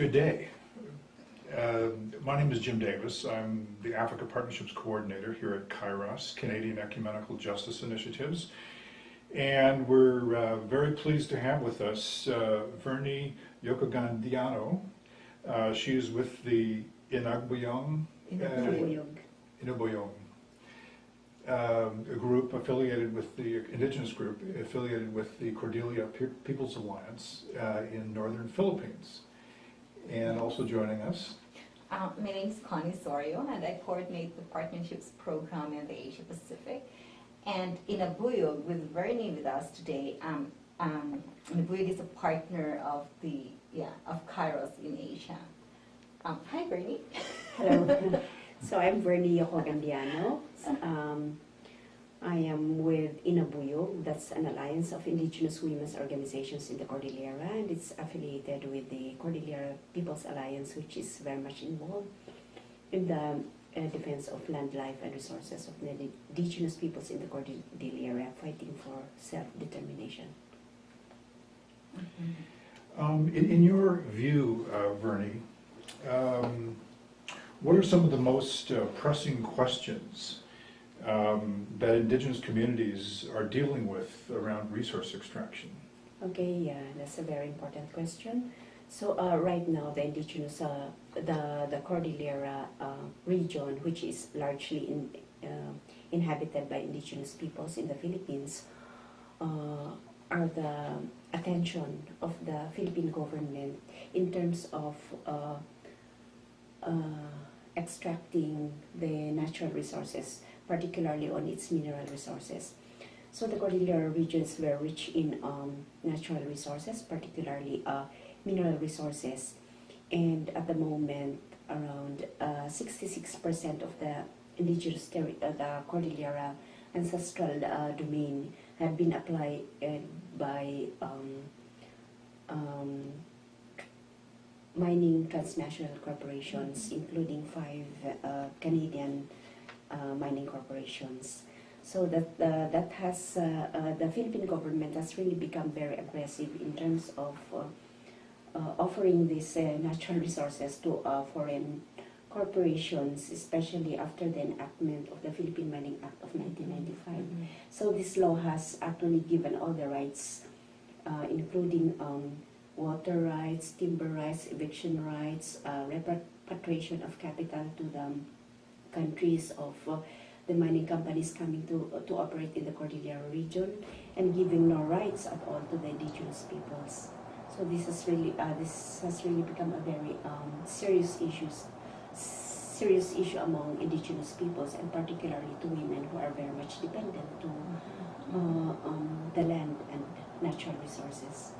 Good day. Uh, my name is Jim Davis. I'm the Africa Partnerships Coordinator here at Kairos, Canadian Ecumenical Justice Initiatives. And we're uh, very pleased to have with us uh, Vernie Yocogan-Diano. Uh, she is with the Inagbuyong, Inagbuyog. Inagbuyong, um, a group affiliated with the indigenous group affiliated with the Cordillera Pe- People's Alliance uh, in northern Philippines. And also joining us, Uh, my name is Connie Sorio, and I coordinate the partnerships program in the Asia Pacific. And Innabuyog, with Vernie with us today, um, um, Abuyog is a partner of the yeah of Kairos in Asia. Um, hi, Vernie. Hello. so I'm Vernie Yocogan-Diano. Um, I am with Innabuyog, that's an alliance of indigenous women's organizations in the Cordillera, and it's affiliated with the Cordillera People's Alliance, which is very much involved in the uh, defense of land, life, and resources of the indigenous peoples in the Cordillera, fighting for self-determination. Um, in, in your view, uh, Vernie, um, what are some of the most uh, pressing questions um, that indigenous communities are dealing with around resource extraction? Okay, yeah, that's a very important question. So uh, right now, the indigenous, uh, the the Cordillera uh, region, which is largely in, uh, inhabited by indigenous peoples in the Philippines, uh, are the attention of the Philippine government in terms of uh, extracting the natural resources, particularly on its mineral resources. So the Cordillera regions were rich in um, natural resources, particularly uh, mineral resources. And at the moment, around 66% of the indigenous uh, the Cordillera ancestral uh, domain had been applied uh, by um, um, mining transnational corporations, including five uh, Canadian uh, mining corporations. So that uh, that has uh, uh, the Philippine government has really become very aggressive in terms of uh, uh, offering these uh, natural resources to uh, foreign corporations, especially after the enactment of the Philippine Mining Act of 1995. So this law has actually given all the rights, uh, including um, water rights, timber rights, eviction rights, uh, repatriation of capital to the countries of uh, the mining companies coming to to operate in the Cordillera region, and giving no rights at all to the indigenous peoples. So this has really uh, this has really become a very um, serious issues serious issue among indigenous peoples and particularly to women who are very much dependent to uh, um, the land and natural resources.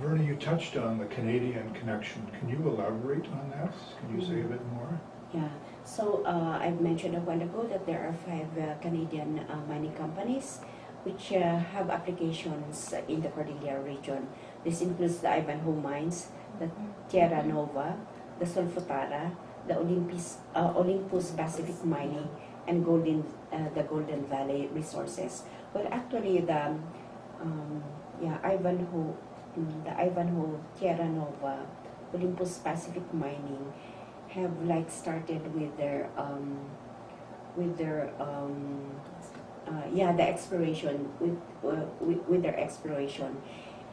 Vernie, you touched on the Canadian connection. Can you elaborate on that? Can you say a bit more? Yeah, so uh, I've mentioned a while ago that there are five uh, Canadian uh, mining companies which uh, have applications in the Cordillera region. This includes the Ivanhoe Mines, the Tierra Nova, the Solfatara, the Olympus, uh, Olympus Pacific Mining, and Golden, uh, the Golden Valley Resources. Well, actually, the um, yeah Ivanhoe, mm, the Ivanhoe, Tierra Nova, Olympus Pacific Mining have like started with their um, with their um, uh, yeah the exploration with, uh, with with their exploration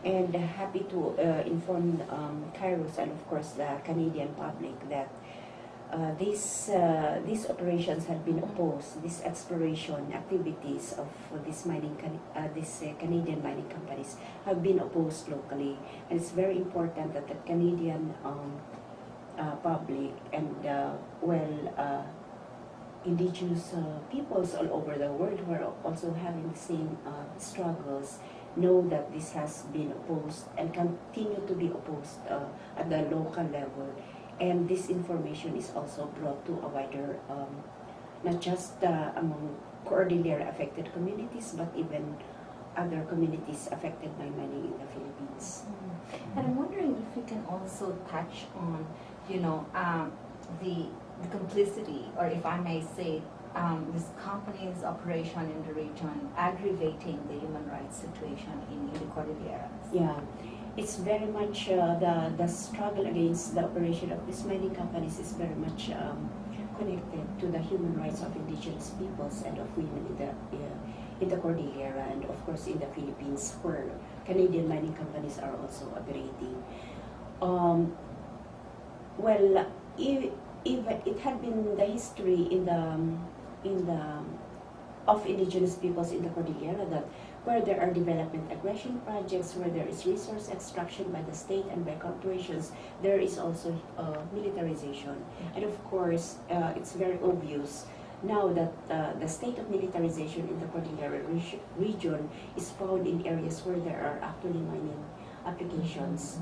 and happy to uh, inform um, Kairos and of course the Canadian public that uh, these uh, these operations have been opposed. These exploration activities of these mining uh, uh, Canadian mining companies have been opposed locally, and it's very important that the Canadian um, uh, public and uh, well uh, indigenous uh, peoples all over the world who are also having the same uh, struggles know that this has been opposed and continue to be opposed uh, at the local level and this information is also brought to a wider um, not just among Cordillera affected communities but even other communities affected by mining in the Philippines. And I'm wondering if we can also touch on, you know, um, the, the complicity, or if I may say, um, this company's operation in the region aggravating the human rights situation in, in the Cordilleras. Yeah, it's very much uh, the the struggle against the operation of these mining companies is very much um, connected to the human rights of indigenous peoples and of women in the uh, in the Cordillera and of course in the Philippines where Canadian mining companies are also operating. Um, well, if, if it had been the history in the um, in the of indigenous peoples in the Cordillera that where there are development aggression projects, where there is resource extraction by the state and by corporations, there is also uh, militarization. And of course, uh, it's very obvious now that uh, the state of militarization in the Cordillera reg- region is found in areas where there are actually mining applications.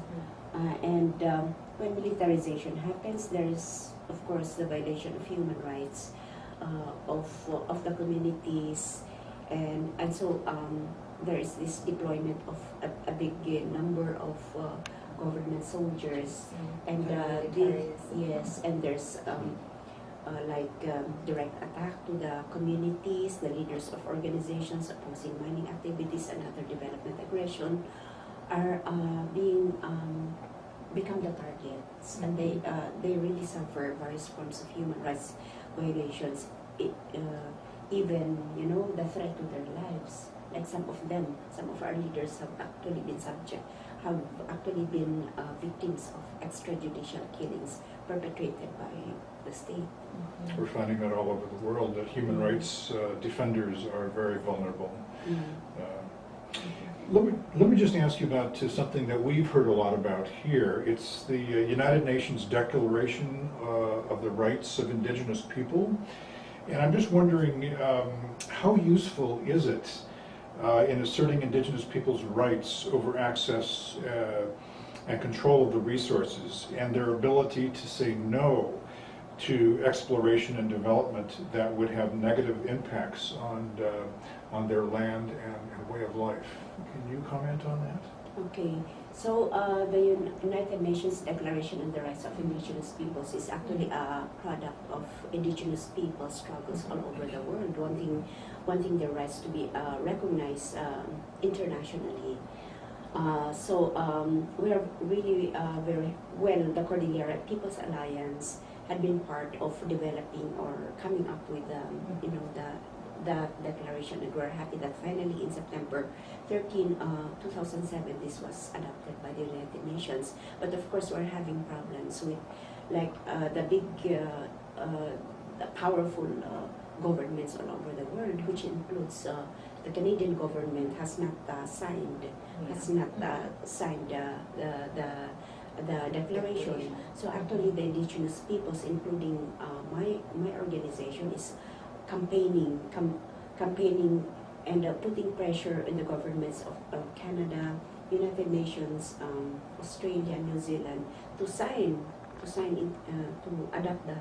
Uh, and um, when militarization happens, there is, of course, the violation of human rights uh, of, of the communities. And, and so um, there is this deployment of a, a big number of uh, government soldiers. And uh, the, yes, and there's um, uh, like um, direct attack to the communities, the leaders of organizations opposing mining activities and other development aggression are uh, being um, become the targets, and they uh, they really suffer various forms of human rights violations. It, uh, even you know the threat to their lives. Like some of them, some of our leaders have actually been subject, have actually been uh, victims of extrajudicial killings perpetrated by the state. We're finding that all over the world, that human rights uh, defenders are very vulnerable. Let me, let me just ask you about uh, something that we've heard a lot about here. It's the uh, United Nations Declaration uh, of the Rights of Indigenous People. And I'm just wondering, um, how useful is it uh, in asserting indigenous people's rights over access and control of the resources and their ability to say no to exploration and development that would have negative impacts on, on their land and, and way of life. Can you comment on that? Okay, so uh, the United Nations Declaration on the Rights of Indigenous Peoples is actually a product of indigenous people struggles all over the world, wanting, wanting their rights to be uh, recognized um, internationally. Uh, so um, we are really uh, very well. The Cordillera People's Alliance had been part of developing or coming up with, um, you know, the the declaration, and we're happy that finally in September 13, uh, 2007, this was adopted by the United Nations. But of course, we're having problems with, like, uh, the big, uh, uh, the powerful uh, governments all over the world, which includes uh, the Canadian government has not uh, signed, has not uh, signed uh, the, the the declaration. So actually, the indigenous peoples, including uh, my my organization, is campaigning, com- campaigning, and uh, putting pressure on the governments of, of Canada, United Nations, um, Australia, New Zealand to sign to sign in, uh, to adopt the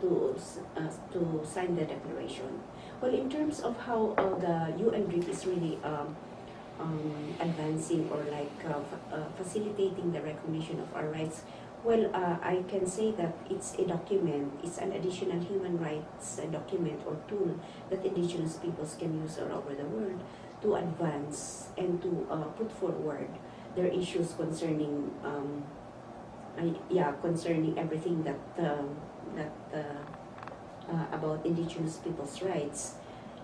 to uh, to sign the declaration. Well, in terms of how uh, the UN DRIP is really um, um, advancing or like uh, uh, facilitating the recognition of our rights, well, uh, I can say that it's a document, it's an additional human rights uh, document or tool that indigenous peoples can use all over the world to advance and to uh, put forward their issues concerning, um, I, yeah, concerning everything that um that uh, uh, about indigenous people's rights,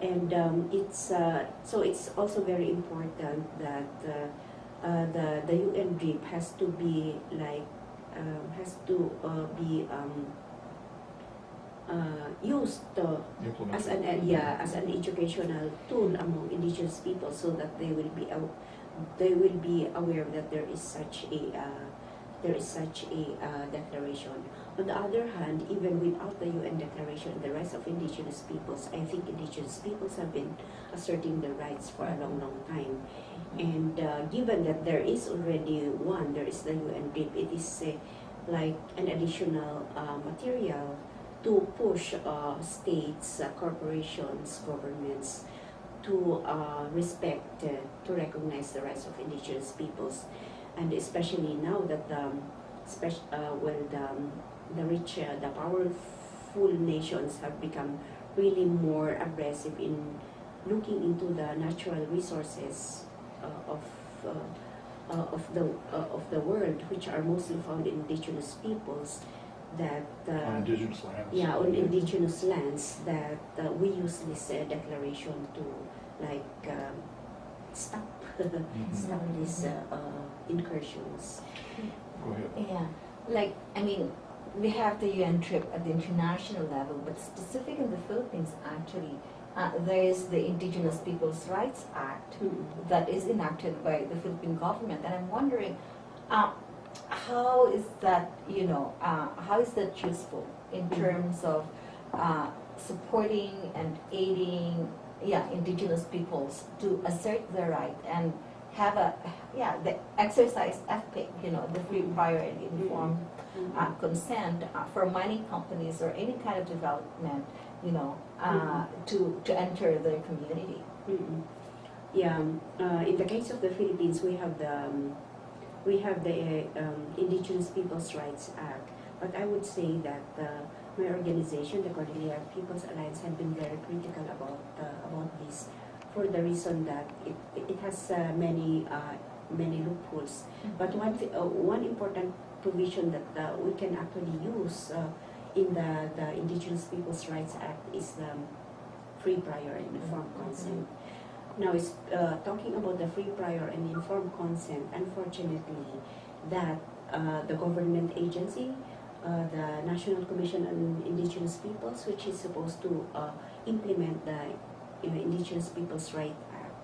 and um, it's uh, so it's also very important that uh, uh, the the UN DRIP has to be like has to uh, be um, uh, used uh, as an yeah as an educational tool among indigenous people so that they will be they will be aware that there is such a uh, there is such a uh, declaration. On the other hand, even without the UN Declaration on the Rights of Indigenous Peoples, I think indigenous peoples have been asserting their rights for a long, long time. And uh, given that there is already one, there is the UN DRIP, it is uh, like an additional uh, material to push uh, states, uh, corporations, governments to respect, to recognize the rights of indigenous peoples. And especially now that um, uh, well, the, um, the rich, uh, the powerful nations have become really more aggressive in looking into the natural resources uh, of uh, uh, of the uh, of the world, which are mostly found in indigenous peoples, that uh, On indigenous lands. yeah, on indigenous lands that uh, we use this declaration to like um, stop Mhm. stop these uh, uh, incursions. Go ahead. Yeah, like, I mean, we have the UN DRIP at the international level, but specific in the Philippines, actually, uh, there is the Indigenous Peoples' Rights Act that is enacted by the Philippine government, and I'm wondering, uh, how is that, you know, uh, how is that useful in Mhm. terms of uh, supporting and aiding, yeah, indigenous peoples to assert their right and have a, yeah, the exercise FPIC, you know, the free, prior, and informed uh, consent uh, for mining companies or any kind of development, you know, uh, to, to enter their community. Mm-mm. Yeah, um, uh, in the case of the Philippines, we have the um, we have the um, Indigenous Peoples' Rights Act, but I would say that uh, my organization, the Cordillera People's Alliance, have been very critical about uh, about this for the reason that it it has uh, many uh, many loopholes. But one uh, one important provision that uh, we can actually use uh, in the the Indigenous Peoples' Rights Act is the free prior and informed consent. Now, it's uh, talking about the free prior and informed consent. Unfortunately, that uh, the government agency, uh, the National Commission on Indigenous Peoples, which is supposed to uh, implement the you know, Indigenous Peoples' Right Act,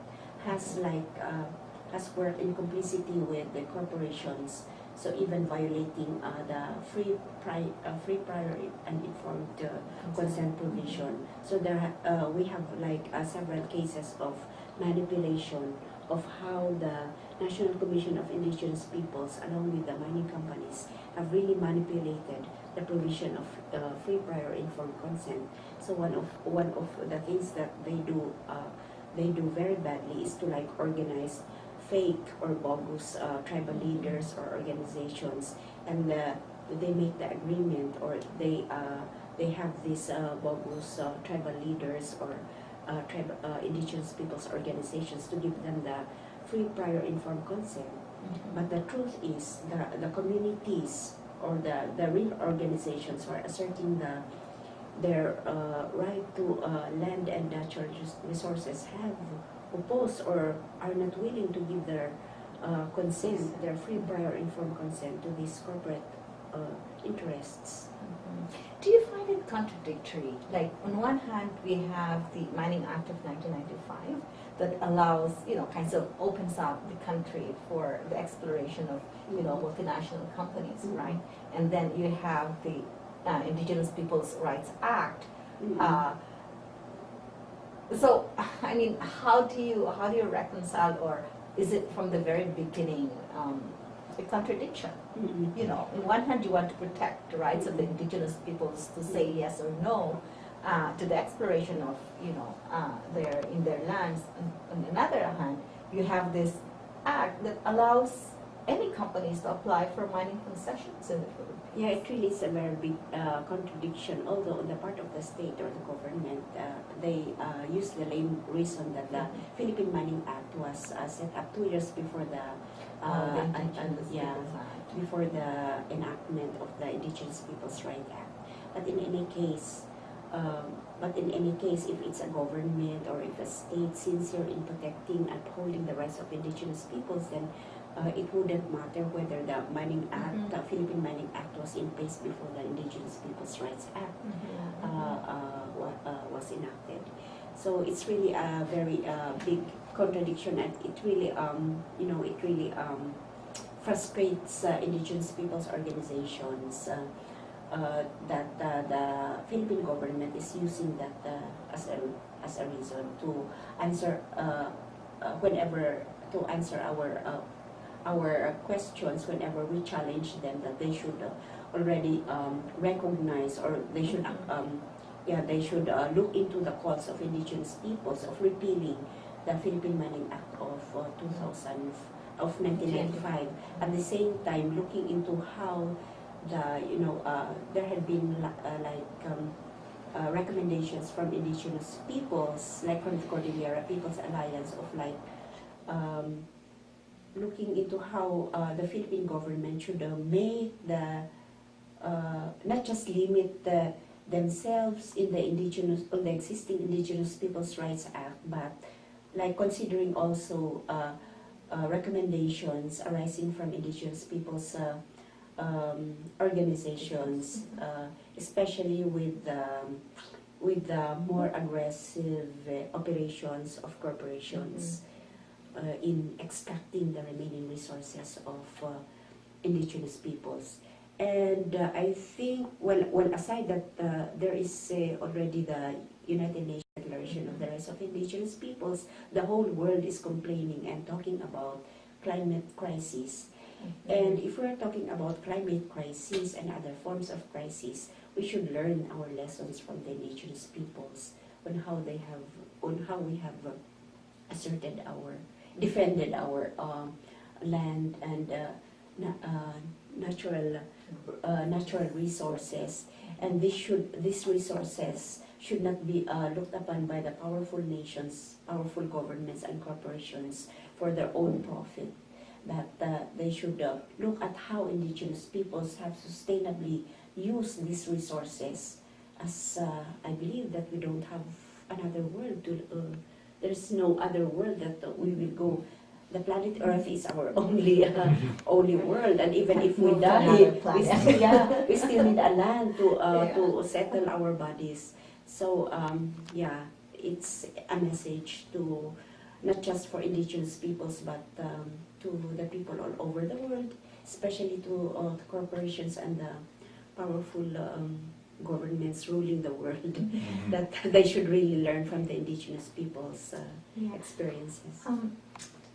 has like uh, has worked in complicity with the corporations. So even violating uh, the free pri- uh, free prior and informed consent provision. So there, we have like several cases of manipulation of how the National Commission of Indigenous Peoples, along with the mining companies, have really manipulated the provision of uh, free prior informed consent. So one of one of the things that they do, uh, they do very badly is to like organize fake or bogus uh, tribal leaders or organizations, and uh, they make the agreement or they uh, they have these uh, bogus tribal leaders or uh, tribe, uh, indigenous peoples organizations to give them the free prior informed consent. But the truth is the, the communities or the, the real organizations who are asserting the their uh, right to uh, land and natural resources have opposed or are not willing to give their uh, consent, their free prior informed consent to these corporate interests. Mhm. Do you find it contradictory? Like, on one hand, we have the Mining Act of 1995 that allows, you know, kinds of opens up the country for the exploration of, you know, multinational companies, Mhm. right? And then you have the uh, Indigenous Peoples' Rights Act. Mm-hmm. Uh, so, I mean, how do you how do you reconcile, or is it from the very beginning um, a contradiction? Mhm. you know, on one hand, you want to protect the rights of the indigenous peoples to say yes or no uh, to the exploration of, you know, uh, their in their lands. And on the other hand, you have this act that allows any companies to apply for mining concessions in the Philippines. Yeah, it really is a very big uh, contradiction. Although on the part of the state or the government, uh, they uh, use the lame reason that the Philippine Mining Act was uh, set up two years before the Uh, the uh, an- an- Indigenous yeah, before the enactment of the Indigenous Peoples' Rights Act. But in any case, um, but in any case, if it's a government or if a state sincere in protecting and upholding the rights of indigenous peoples, then uh, it wouldn't matter whether the Mining Act, Mhm. the Philippine Mining Act was in place before the Indigenous Peoples' Rights Act uh, uh, uh, was enacted. So it's really a very uh, big contradiction, and it really, um, you know, it really um, frustrates uh, indigenous peoples' organizations uh, uh, that uh, the Philippine government is using that uh, as a as a reason to answer uh, uh, whenever to answer our uh, our questions whenever we challenge them that they should uh, already um, recognize or they should Mhm. um, yeah they should uh, look into the cause of indigenous peoples of repealing the Philippine Mining Act of uh, 2000 of 1995 at the same time looking into how the you know uh, there had been uh, like um, uh, recommendations from indigenous peoples like from the Cordillera Peoples Alliance of like um, looking into how uh, the Philippine government should uh, make the uh, not just limit the, themselves in the indigenous on the existing Indigenous Peoples' Rights Act, but like considering also uh, uh, recommendations arising from Indigenous peoples' uh, um, organizations, uh, especially with um, with the more aggressive uh, operations of corporations uh, in extracting the remaining resources of indigenous peoples. And uh, I think, well, well aside that uh, there is uh, already the United Nations Declaration of the Rights of Indigenous Peoples, the whole world is complaining and talking about climate crisis. And if we're talking about climate crisis and other forms of crisis, we should learn our lessons from the indigenous peoples on how they have, on how we have uh, asserted our, defended our um, land and uh, na- uh, natural, uh, natural resources. And this should, these resources should not be uh, looked upon by the powerful nations, powerful governments and corporations for their own profit. That uh, they should uh, look at how indigenous peoples have sustainably used these resources. As uh, I believe that we don't have another world to, uh, there's no other world that we will go. The planet Earth is our only uh, only world, and even if we die, we still, yeah, we still need a land to uh, Yeah. to settle our bodies. So um, yeah, it's a message to not just for indigenous peoples, but um, to the people all over the world, especially to uh, the corporations and the powerful um, governments ruling the world, Mhm. that they should really learn from the indigenous people's uh, Yeah. experiences. Um,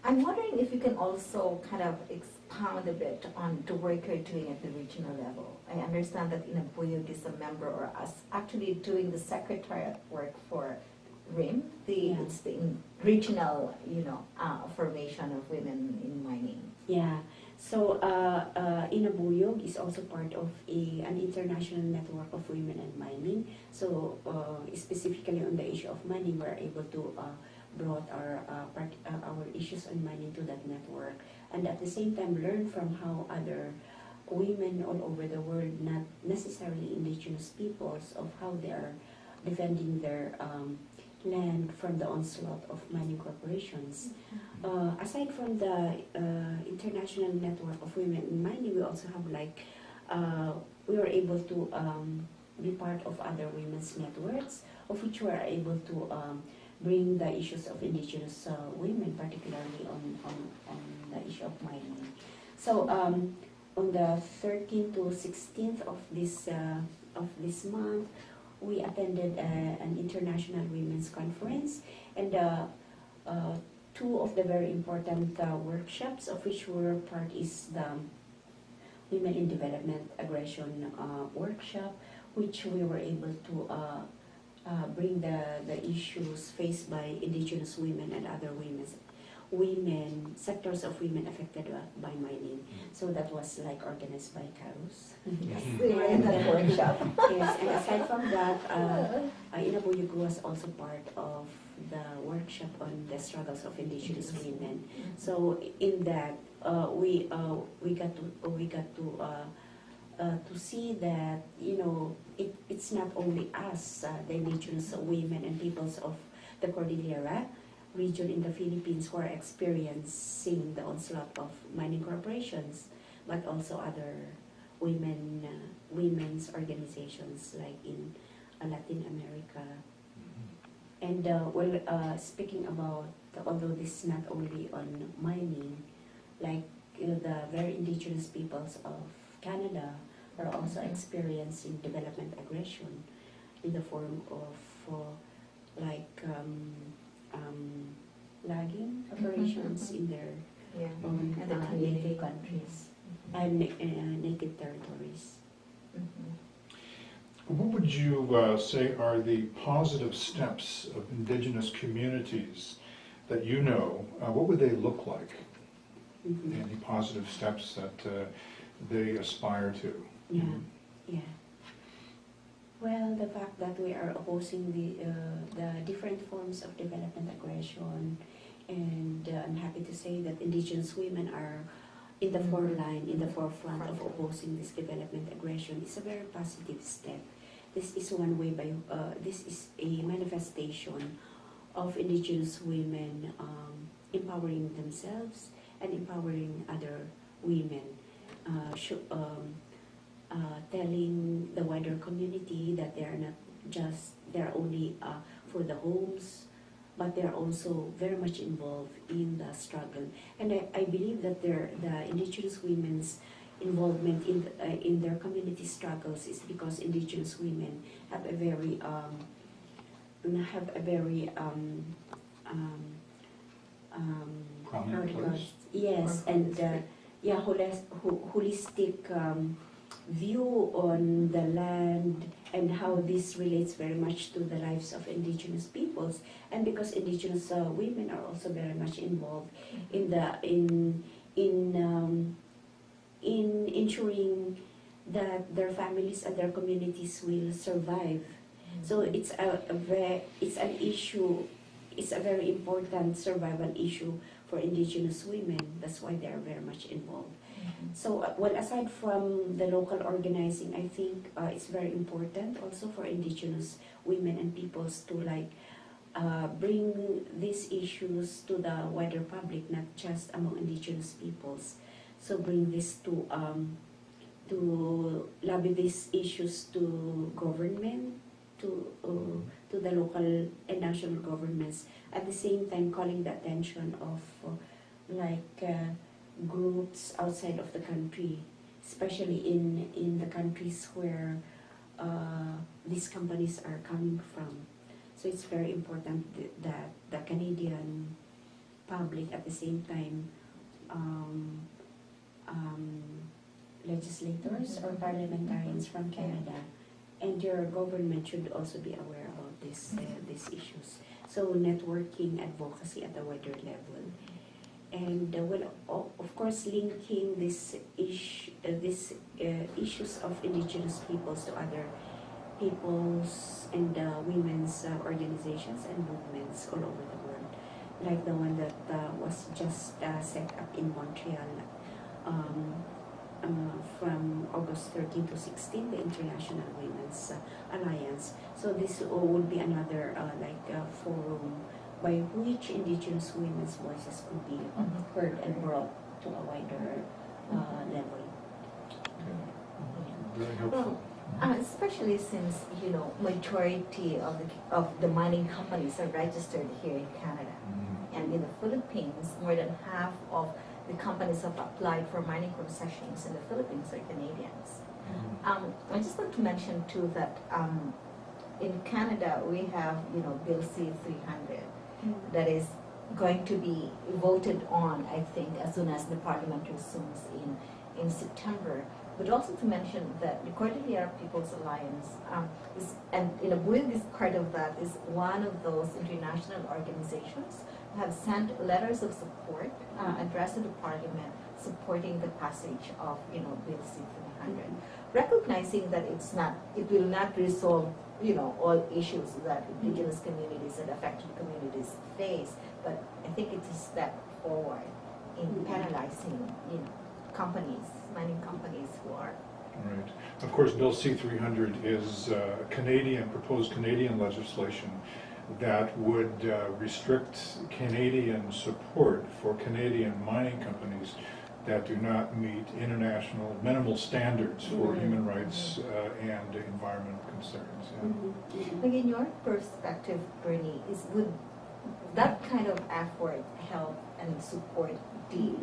I'm wondering if you can also kind of expound a bit on the work you're doing at the regional level. I understand that Innabuyog is a member or us actually doing the secretariat work for RIM, the, Yeah. it's the regional, you know, uh, formation of women in mining. Yeah. So uh, uh, Innabuyog is also part of a, an international network of women in mining. So uh, specifically on the issue of mining, we're able to uh, brought our uh, part, uh, our issues on mining to that network, and at the same time learn from how other women all over the world, not necessarily indigenous peoples, of how they are defending their um, land from the onslaught of mining corporations. Uh, aside from the uh, international network of women in mining, we also have like, uh, we were able to um, be part of other women's networks, of which we are able to um, bring the issues of indigenous uh, women, particularly on, on, on the issue of mining. So um, on the 13th to 16th of this, uh, of this month, we attended uh, an international women's conference and uh, uh, two of the very important workshops of which were part is the Women in Development Aggression workshop, which we were able to uh, uh, bring the, the issues faced by indigenous women and other women's women, sectors of women affected by by mining. So that was like organized by Kairos. Yes, we were workshop. yes, and aside from that, uh, uh, Inabuyugu was also part of the workshop on the struggles of indigenous women. So in that, uh, we uh, we got to we got to uh, to see that you know it, it's not only us, uh, the indigenous women and peoples of the Cordillera region in the Philippines who are experiencing the onslaught of mining corporations, but also other women uh, women's organizations like in uh, Latin America. And uh, well, uh, speaking about although this is not only on mining, like you know, the very indigenous peoples of Canada are also experiencing development aggression in the form of uh, like um, um, logging operations mhm. in their Yeah. own And the uh, community. native countries and uh, native territories. Mhm. What would you uh, say are the positive steps of indigenous communities that you know? Uh, What would they look like? Mhm. Any positive steps that uh, they aspire to? Yeah, yeah. Well, the fact that we are opposing the uh, the different forms of development aggression And uh, I'm happy to say that indigenous women are in the Mhm. foreline, in the forefront of opposing this development aggression. It's a very positive step. This is one way by, uh, this is a manifestation of indigenous women um, empowering themselves and empowering other women, uh, um, uh, telling the wider community that they are not just, they're only uh, for the homes, but they're also very much involved in the struggle. And I, I believe that their, the indigenous women's involvement in, uh, in their community struggles is because indigenous women have a very, um, have a very, um, um, um, Prominent how do you call place. it? Yes, and uh, holistic. Yeah, holis- ho- holistic um, view on the land and how this relates very much to the lives of indigenous peoples. And because indigenous uh, women are also very much involved in the in in um, in ensuring that their families and their communities will survive. So it's a, a very it's an issue it's a very important survival issue for indigenous women that's why they are very much involved Mhm. so, uh, well, aside from the local organizing, I think uh, it's very important also for indigenous women and peoples to like uh, bring these issues to the wider public, not just among indigenous peoples. So bring this to um, to lobby these issues to government, to uh, to the local and national governments. At the same time, calling the attention of uh, like. Uh, groups outside of the country, especially in, in the countries where uh, these companies are coming from. So it's very important th- that the Canadian public at the same time um, um, legislators or Mhm. parliamentarians from Canada and your government should also be aware about this, uh, these issues. So networking advocacy at the wider level and uh, well, of course, linking this ish, uh, this issues of indigenous peoples to other peoples and uh, women's uh, organizations and movements all over the world, like the one that uh, was just set up in Montreal um, from August 13 to 16, the International Women's uh, Alliance. So this uh, would be another uh, like uh, forum by which indigenous women's voices could be Mhm. heard and brought to a wider uh, level. Very helpful. Uh, especially since, you know, majority of the, of the mining companies are registered here in Canada. Mhm. And in the Philippines, more than half of the companies have applied for mining concessions in the Philippines are Canadians. Mhm. Um, I just want to mention too that um, in Canada, we have, you know, Bill C-300 that is going to be voted on, I think, as soon as the parliament resumes in, in September. But also to mention that the Cordillera People's Alliance um, is, and you know, Buig is part of that, is one of those international organizations who have sent letters of support uh, addressed to the parliament supporting the passage of, you know, Bill C-300 recognizing that it's not, it will not resolve, you know, all issues that indigenous communities and affected communities face, but I think it's a step forward in Mhm. penalizing, you know, companies, mining companies who are, Right. Of course, Bill C-300 is uh, Canadian, proposed Canadian legislation that would uh, restrict Canadian support for Canadian mining companies that do not meet international minimal standards for Mhm. human rights uh, and environmental concerns. yeah. Mhm. like in your perspective, Bernie, is would that kind of effort help and support the,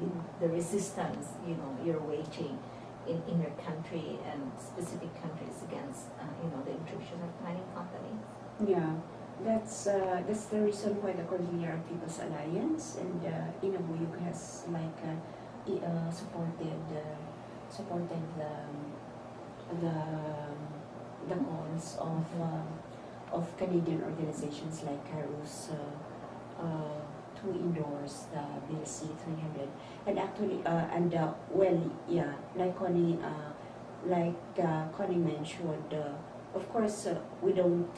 the resistance, you know, you're waging in, in your country and specific countries against, uh, you know, the intrusion of mining companies? Yeah, that's uh, that's the reason why the Cordillera People's Alliance and uh, Innabuyog has like uh, uh, supported uh, supported the the the calls of uh, of Canadian organizations like uh, to endorse the Bill C three hundred. And actually and well yeah like Connie like Connie mentioned of course we don't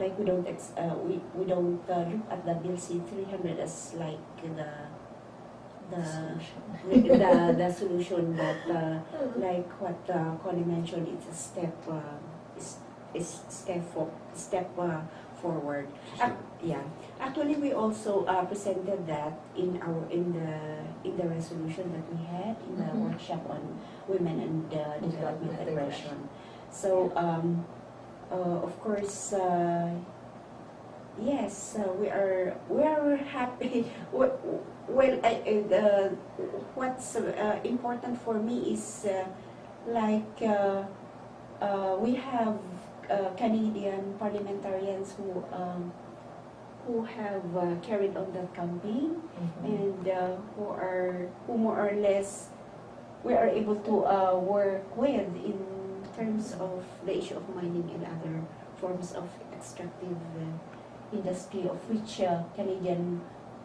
like we don't ex, uh, we, we don't uh, look at the Bill C three hundred as like the the the, the, the solution, but uh, like what uh, Connie mentioned, it's a step uh, is is step for step uh, forward. Ac- yeah, actually, we also uh, presented that in our in the in the resolution that we had in the Mhm. workshop on women and uh, development Development aggression. So, um, of course, uh, yes, uh, we are we are happy. Well, uh, what's uh, important for me is uh, like uh, uh, we have uh, Canadian parliamentarians who um, who have uh, carried on that campaign Mhm. and uh, who are who more or less we are able to uh, work with in terms of the issue of mining and other forms of extractive uh, industry of which uh, Canadian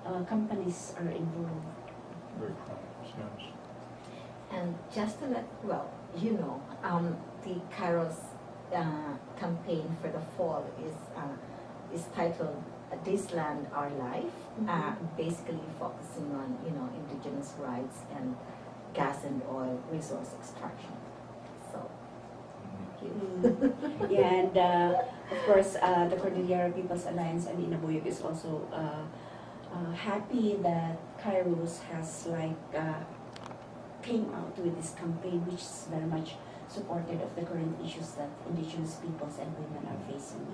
uh, companies are involved. Very prominent, yes. And just to let, well, you know, um, the Kairos uh, campaign for the fall is uh, is titled "This Land, Our Life," uh, Mhm. basically focusing on you know indigenous rights and gas and oil resource extraction. Mm. and uh, of course, uh, the Cordillera People's Alliance and Innabuyog is also uh, uh, happy that Kairos has like uh, came out with this campaign, which is very much supported of the current issues that indigenous peoples and women are facing.